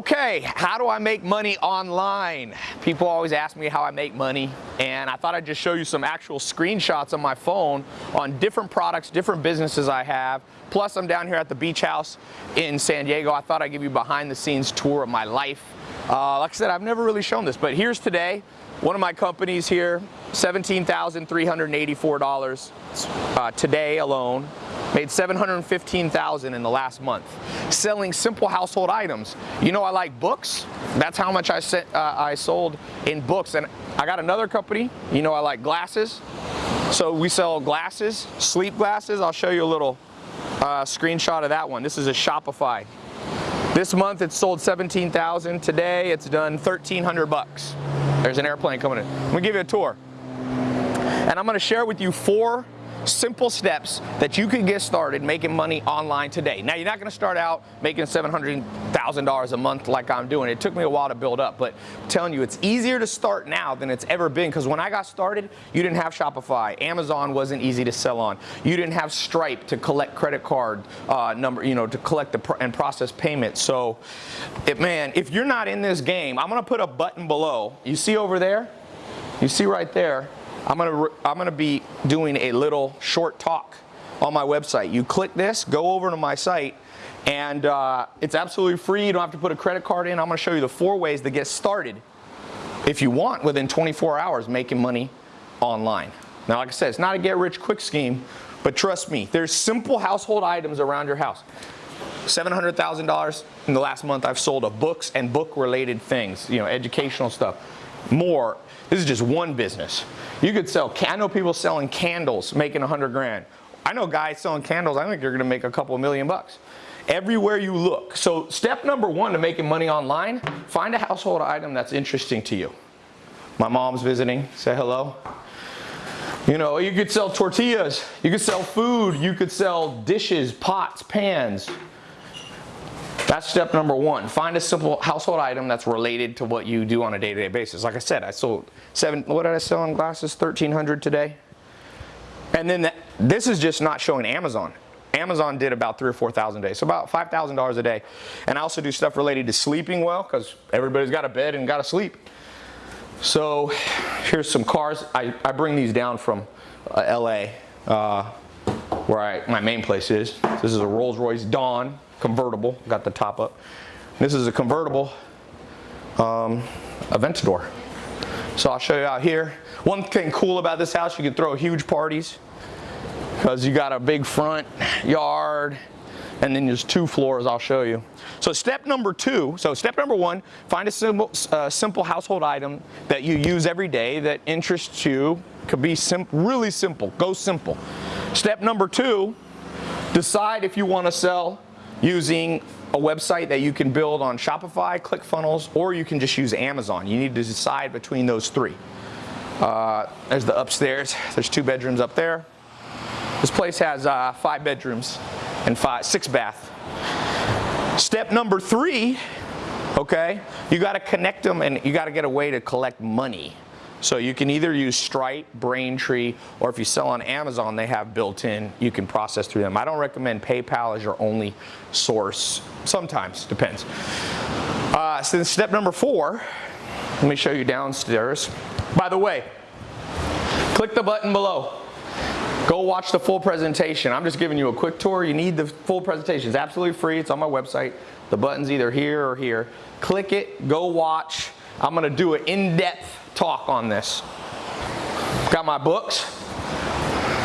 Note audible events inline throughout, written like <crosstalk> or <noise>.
Okay, how do I make money online? People always ask me how I make money, and I thought I'd just show you some actual screenshots on my phone on different products, different businesses I have. Plus, I'm down here at the beach house in San Diego. I thought I'd give you behind the scenes tour of my life. Uh, like I said, I've never really shown this, but here's today. One of my companies here, $17,384 uh, today alone. Made 715,000 in the last month. Selling simple household items. You know I like books. That's how much I, uh, I sold in books. And I got another company. You know I like glasses. So we sell glasses, sleep glasses. I'll show you a little uh, screenshot of that one. This is a Shopify. This month it's sold 17,000. Today it's done 1,300 bucks. There's an airplane coming in. I'm gonna give you a tour. And I'm gonna share with you four simple steps that you can get started making money online today. Now, you're not gonna start out making $700,000 a month like I'm doing. It took me a while to build up, but I'm telling you, it's easier to start now than it's ever been because when I got started, you didn't have Shopify. Amazon wasn't easy to sell on. You didn't have Stripe to collect credit card uh, number, you know, to collect the and process payments. So, it, man, if you're not in this game, I'm gonna put a button below. You see over there? You see right there? I'm gonna, I'm gonna be doing a little short talk on my website. You click this, go over to my site, and uh, it's absolutely free. You don't have to put a credit card in. I'm gonna show you the four ways to get started if you want within 24 hours making money online. Now, like I said, it's not a get rich quick scheme, but trust me, there's simple household items around your house. $700,000 in the last month I've sold of books and book related things, you know, educational stuff. More, this is just one business. You could sell, I know people selling candles making a 100 grand. I know guys selling candles, I think you're gonna make a couple million bucks. Everywhere you look. So step number one to making money online, find a household item that's interesting to you. My mom's visiting, say hello. You know, you could sell tortillas, you could sell food, you could sell dishes, pots, pans, that's step number one. Find a simple household item that's related to what you do on a day-to-day -day basis. Like I said, I sold seven, what did I sell in glasses? 1,300 today. And then the, this is just not showing Amazon. Amazon did about three or 4,000 days, so about $5,000 a day. And I also do stuff related to sleeping well, because everybody's got a bed and got to sleep. So here's some cars. I, I bring these down from uh, LA, uh, where I, my main place is. This is a Rolls Royce Dawn convertible, got the top up. This is a convertible um, Aventador. So I'll show you out here. One thing cool about this house, you can throw huge parties because you got a big front yard and then there's two floors I'll show you. So step number two, so step number one, find a simple, uh, simple household item that you use every day that interests you. Could be sim really simple, go simple. Step number two, decide if you want to sell using a website that you can build on Shopify, ClickFunnels, or you can just use Amazon. You need to decide between those three. Uh, there's the upstairs. There's two bedrooms up there. This place has uh, five bedrooms and five, six bath. Step number three, okay, you got to connect them and you got to get a way to collect money. So you can either use Stripe, Braintree, or if you sell on Amazon, they have built in, you can process through them. I don't recommend PayPal as your only source. Sometimes, depends. Uh, so step number four, let me show you downstairs. By the way, click the button below. Go watch the full presentation. I'm just giving you a quick tour. You need the full presentation. It's absolutely free. It's on my website. The button's either here or here. Click it, go watch. I'm gonna do an in-depth talk on this. Got my books.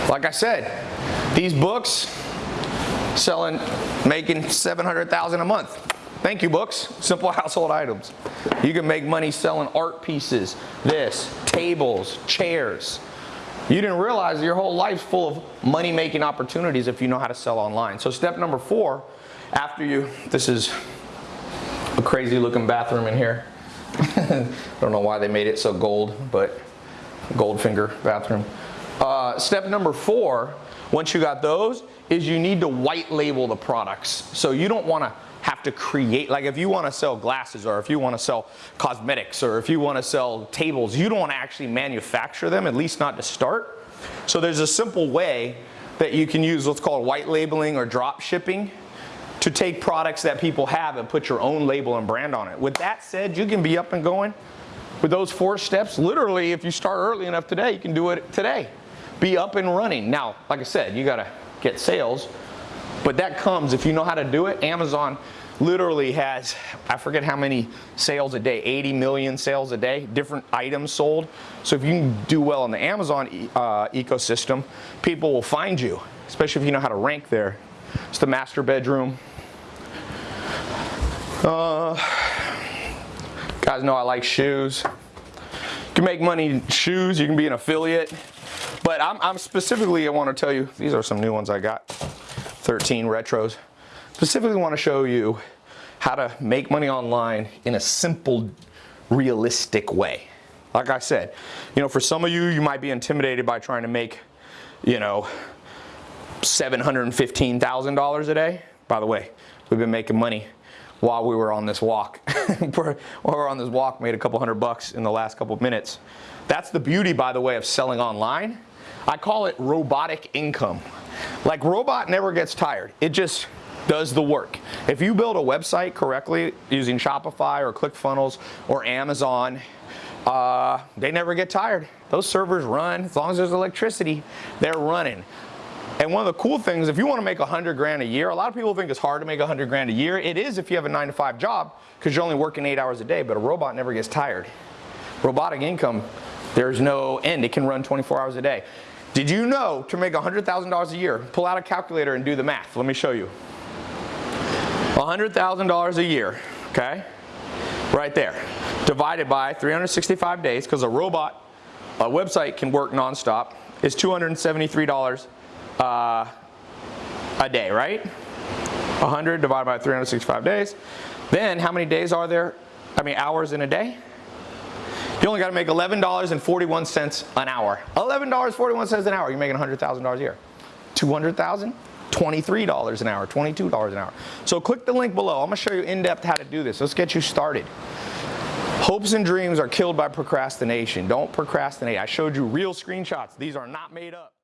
Like I said, these books selling, making 700,000 a month. Thank you, books. Simple <laughs> household items. You can make money selling art pieces, this, tables, chairs. You didn't realize your whole life's full of money-making opportunities if you know how to sell online. So step number four, after you, this is a crazy looking bathroom in here. I don't know why they made it so gold, but Goldfinger bathroom. Uh, step number four, once you got those, is you need to white label the products. So you don't want to have to create, like if you want to sell glasses or if you want to sell cosmetics or if you want to sell tables, you don't want to actually manufacture them, at least not to start. So there's a simple way that you can use what's called white labeling or drop shipping to take products that people have and put your own label and brand on it. With that said, you can be up and going with those four steps. Literally, if you start early enough today, you can do it today. Be up and running. Now, like I said, you gotta get sales, but that comes if you know how to do it. Amazon literally has, I forget how many sales a day, 80 million sales a day, different items sold. So if you can do well in the Amazon uh, ecosystem, people will find you, especially if you know how to rank there. It's the master bedroom. Uh, guys know I like shoes. You can make money in shoes, you can be an affiliate. But I'm, I'm specifically, I want to tell you, these are some new ones I got 13 retros. Specifically, want to show you how to make money online in a simple, realistic way. Like I said, you know, for some of you, you might be intimidated by trying to make, you know, $715,000 a day. By the way, we've been making money while we were on this walk. <laughs> while we were on this walk, made a couple hundred bucks in the last couple minutes. That's the beauty, by the way, of selling online. I call it robotic income. Like robot never gets tired. It just does the work. If you build a website correctly using Shopify or ClickFunnels or Amazon, uh, they never get tired. Those servers run as long as there's electricity. They're running. And one of the cool things, if you want to make 100 grand a year, a lot of people think it's hard to make 100 grand a year. It is if you have a nine to five job because you're only working eight hours a day, but a robot never gets tired. Robotic income, there's no end. It can run 24 hours a day. Did you know to make $100,000 a year, pull out a calculator and do the math. Let me show you. $100,000 a year, okay? Right there. Divided by 365 days, because a robot, a website can work nonstop, is $273 uh, a day, right? 100 divided by 365 days. Then how many days are there? I mean, hours in a day? You only got to make $11.41 an hour. $11.41 an hour. You're making $100,000 a year. 200,000? $23 an hour, $22 an hour. So click the link below. I'm going to show you in depth how to do this. Let's get you started. Hopes and dreams are killed by procrastination. Don't procrastinate. I showed you real screenshots. These are not made up.